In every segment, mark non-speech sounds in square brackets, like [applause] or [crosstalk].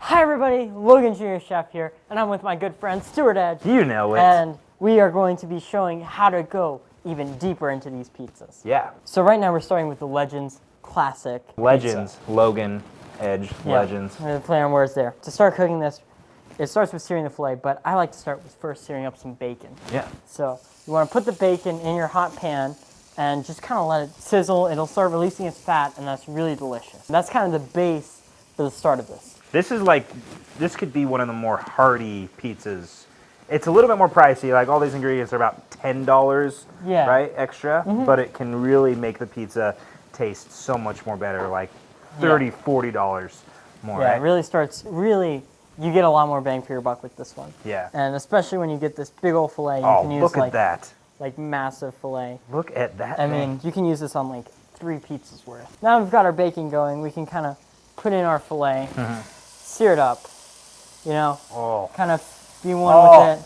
Hi everybody, Logan Junior Chef here, and I'm with my good friend Stuart Edge. You know it. And we are going to be showing how to go even deeper into these pizzas. yeah. So right now we're starting with the Legends Classic. pizza. Legends. Logan, Edge, Yeah. Legends. I'm gonna play on words there. To start cooking this, it starts with searing the filet, but I like to start with first searing up some bacon. Yeah. So you want to put the bacon in your hot pan and just kind of let it sizzle. It'll start releasing its fat, and that's really delicious. That's kind of the base for the start of this. This is like, this could be one of the more hearty pizzas. It's a little bit more pricey. Like all these ingredients are about ten dollars, Yeah. Right, extra. Mm-hmm. But it can really make the pizza taste so much more better. Like 30 40 dollars more. Yeah, right? it really starts, really, you get a lot more bang for your buck with this one. Yeah. And especially when you get this big old filet, you Oh, can use look like, at that! like massive filet. Look at that. I mean, you can use this on like three pizzas worth. Now we've got our baking going, we can kind of put in our filet, mm-hmm. Sear it up, you know, oh, kind of be one Oh. with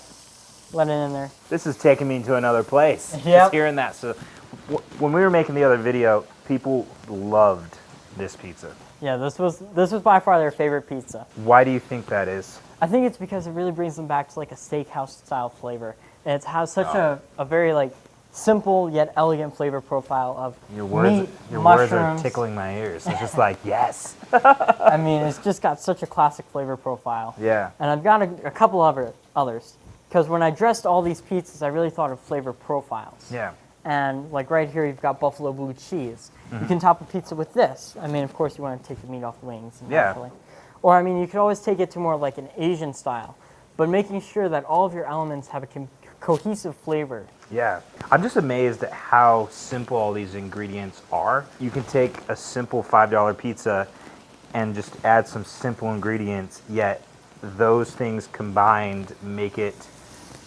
it, let it in there. this is taking me to another place. [laughs] Yep. Just hearing that. So, w- when we were making the other video, people loved this pizza. Yeah, this was this was by far their favorite pizza. Why do you think that is? I think it's because it really brings them back to like a steakhouse style flavor. And it has such Oh. a, a very like simple yet elegant flavor profile of Your words, meat, your words are tickling my ears. It's just like [laughs] yes. I mean, it's just got such a classic flavor profile. Yeah. And I've got a, a couple other others because when I dressed all these pizzas, I really thought of flavor profiles. Yeah. And like right here, you've got buffalo blue cheese. Mm-hmm. You can top a pizza with this. I mean, of course, you want to take the meat off the wings. and Yeah. Or I mean, you could always take it to more like an Asian style, but making sure that all of your elements have a cohesive flavor. Yeah. I'm just amazed at how simple all these ingredients are. You can take a simple $5 pizza and just add some simple ingredients, yet those things combined make it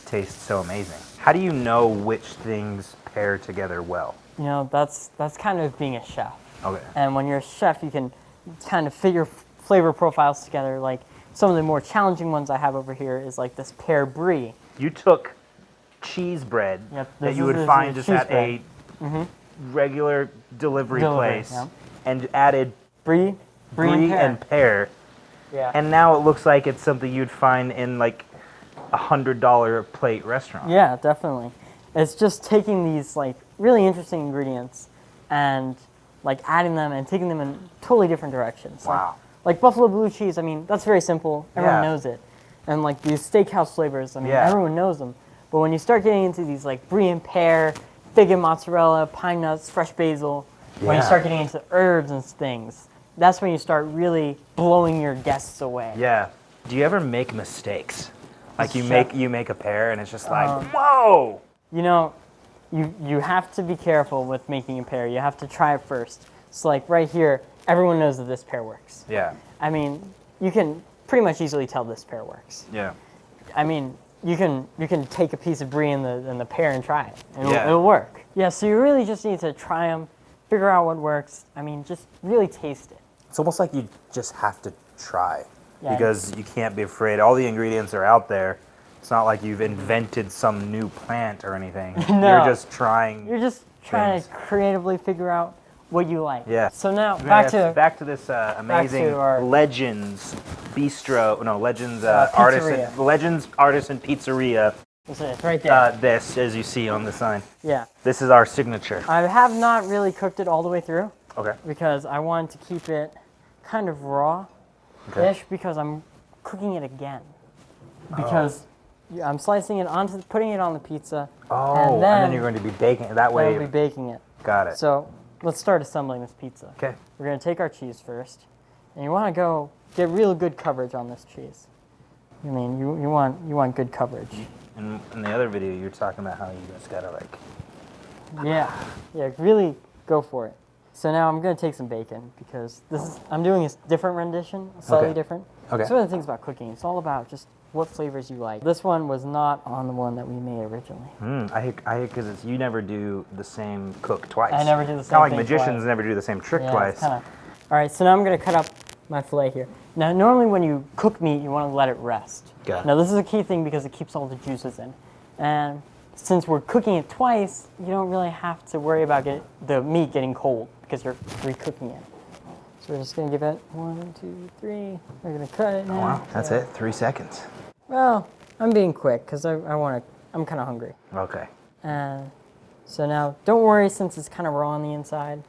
taste so amazing. How do you know which things pair together well? You know, that's that's kind of being a chef. Okay. And when you're a chef, you can kind of figure f- flavor profiles together. Like some of the more challenging ones I have over here is like this pear brie. You took cheese bread Yep, that you would find just at bread. A regular delivery, Delivery, place yeah. and added Brie, brie, brie and pear. and pear. yeah. And now it looks like it's something you'd find in like a hundred dollar plate restaurant. Yeah, definitely. It's just taking these like really interesting ingredients and like adding them and taking them in totally different directions. Like- Wow. Like, buffalo blue cheese, I mean, that's very simple. Everyone Yeah. knows it. And like these steakhouse flavors, I mean, Yeah. everyone knows them. But when you start getting into these like brie and pear, fig and mozzarella, pine nuts, fresh basil, when you start getting into herbs and things, that's when you start really blowing your guests away. Yeah. Do you ever make mistakes? Like you make you make a pear and it's just like Um, whoa. You know, you you have to be careful with making a pear. You have to try it first. So like right here, everyone knows that this pear works. Yeah. I mean, you can pretty much easily tell this pear works. Yeah. I mean, you can you can take a piece of brie and the and the pear and try it. and It'll, Yeah. it'll work. Yeah. So you really just need to try them, figure out what works. I mean, just really taste it. It's almost like you just have to try Yeah. because you can't be afraid. All the ingredients are out there. It's not like you've invented some new plant or anything. [laughs] No. You're just trying. You're just trying Things. to creatively figure out what you like. Yeah. So now back to back to this uh, amazing our- Legends Bistro. No, Legends uh, Uh, Artisan. pizzeria. Legends Artisan Pizzeria. it's it's right there. Uh, this, as you see on the sign, yeah. this is our signature. I have not really cooked it all the way through. Okay. because I wanted to keep it kind of raw ish Okay. because I'm cooking it again. Because yeah, I'm slicing it onto putting it on the pizza. Oh, and and then, then, you're going to be baking it that way. I'll be baking it. Got it. So let's start assembling this pizza. okay. We're gonna take our cheese first, and you want to go get real good coverage on this cheese. I mean, you, you want you want good coverage. In, in the other video, you were talking about how you just gotta like. Yeah, yeah, really go for it. So now I'm gonna take some bacon because this is I'm doing a different rendition, slightly Okay. different. Okay. One of the things about cooking. It's all about just what flavors you like. This one was not on the one that we made originally. Mm, I hate, I because it's you never do the same cook twice. I never do the same Kind of like magicians twice. never do the same trick Yeah, twice. kinda- All right, so now I'm gonna cut up my fillet here. Now, normally when you cook meat, you want to let it rest. Got it. Now, this is a key thing because it keeps all the juices in. And since we're cooking it twice, you don't really have to worry about get, the meat getting cold because you're recooking it. So we're just gonna give it one, two, three. We're gonna cut it oh, now. Wow, that's it. Three seconds. Well, I'm being quick because I, I want to. I'm kind of hungry. Okay. And so now, don't worry since it's kind of raw on the inside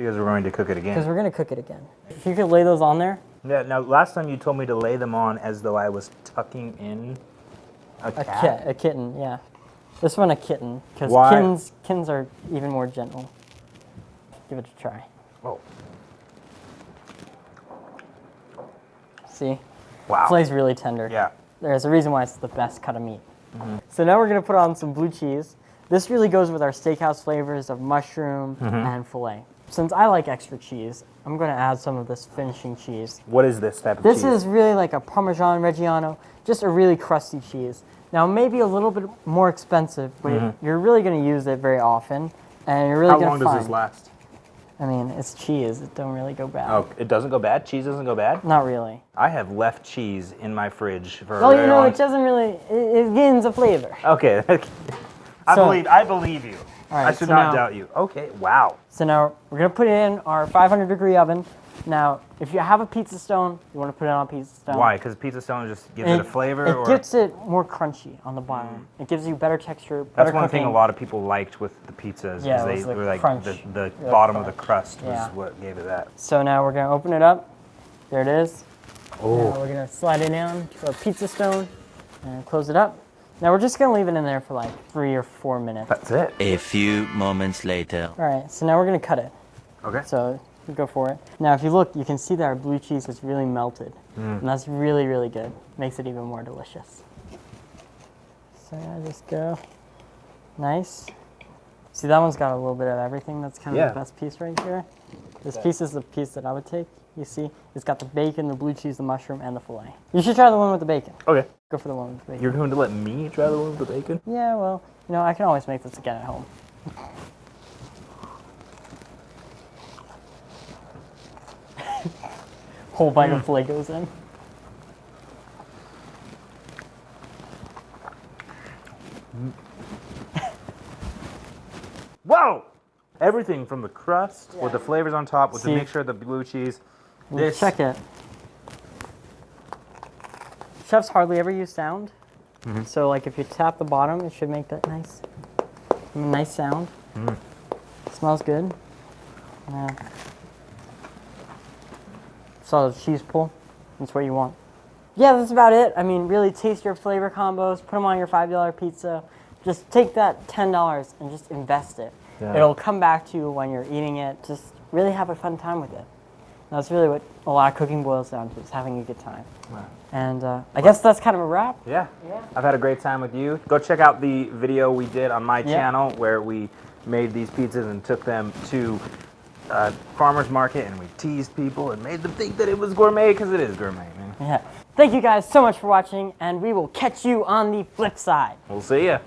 Because we're going to cook it again. because we're gonna cook it again. If you could lay those on there, Yeah. Now, last time you told me to lay them on as though I was tucking in a a cat. a kitten, yeah. This one a kitten because kittens kittens are even more gentle. Give it a try. Oh. See, Wow. flay's really tender. Yeah. There's a reason why it's the best cut of meat. Mm-hmm. So now we're gonna put on some blue cheese. This really goes with our steakhouse flavors of mushroom Mm-hmm. and filet. Since I like extra cheese, I'm gonna add some of this finishing cheese. What is this type of This cheese? is really like a Parmesan Reggiano, just a really crusty cheese. Now maybe a little bit more expensive, but you're really gonna use it very often, and you're really Mm-hmm. How gonna long find. does this last? I mean, it's cheese. It don't really go bad. Oh, it doesn't go bad. Cheese doesn't go bad. Not really. I have left cheese in my fridge for a Well, you know, long it doesn't really. It, it gains a flavor. Okay. [laughs] I So- believe. I believe you. All I should so not now- doubt you. Okay. Wow. So now we're gonna put it in our 500 degree oven. Now, if you have a pizza stone, you want to put it on a pizza stone. Why? Because pizza stone just gives it, a flavor, It or gets it more crunchy on the bottom. Mm. It gives you better texture. that's better one thing a lot of people liked with the pizzas. Yeah, it they were like crunch. the, the bottom of the crunch. crust Yeah. was what gave it that. So now we're gonna open it up. There it is. Oh. Now Oh. we're gonna slide it down to our pizza stone and close it up. Now we're just gonna leave it in there for like three or four minutes. That's it. A few moments later. All right, so now we're gonna cut it. Okay. So go for it. Now, if you look, you can see that our blue cheese is really melted, mm. and that's really, really good. Makes it even more delicious. So I just go nice. See, that one's got a little bit of everything. That's kind of Yeah. the best piece right here. This piece is the piece that I would take. You see, it's got the bacon, the blue cheese, the mushroom, and the fillet. You should try the one with the bacon. Okay. Go for the one with the bacon. You're going to let me try the one with the bacon? Yeah, well, you know, I can always make this again at home. [laughs] Whole bite of filet goes in. Whoa! Everything from the crust with the flavors on top with See? the mixture of the blue cheese. Well, This Check it. Chefs hardly ever use sound. Mm-hmm. So, like, if you tap the bottom, it should make that nice, nice sound. Mm. Smells good. Yeah. Solid cheese pull. That's what you want. Yeah, that's about it. I mean, really taste your flavor combos. Put them on your five dollar pizza. Just take that ten dollars and just invest it. Yeah. It'll come back to you when you're eating it. Just really have a fun time with it. That's really what a lot of cooking boils down to, is having a good time. Wow. And uh, I guess that's kind of a wrap. Yeah. Yeah. I've had a great time with you. Go check out the video we did on my Yeah. channel where we made these pizzas and took them to uh, farmer's market and we teased people and made them think that it was gourmet because it is gourmet, man. Yeah. Thank you guys so much for watching, and we will catch you on the flip side. We'll see ya.